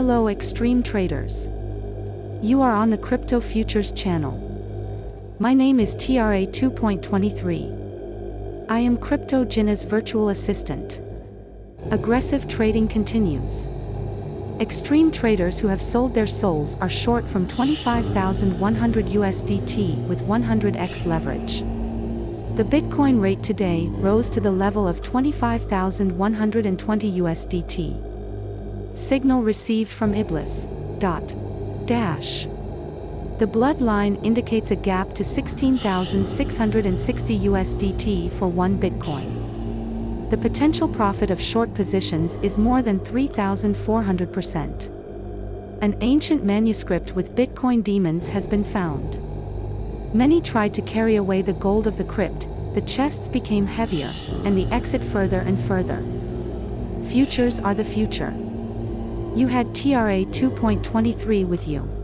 Hello extreme traders. You are on the Crypto Futures channel. My name is TRA 2.23. I am Crypto Gina's virtual assistant. Aggressive trading continues. Extreme traders who have sold their souls are short from 25,100 USDT with 100x leverage. The Bitcoin rate today rose to the level of 25,120 USDT. Signal received from Iblis. Dot. Dash. The bloodline indicates a gap to 16,660 USDT for one Bitcoin. The potential profit of short positions is more than 3,400%. An ancient manuscript with Bitcoin demons has been found. Many tried to carry away the gold of the crypt, the chests became heavier, and the exit further and further. Futures are the future. You had TRA 2.23 with you.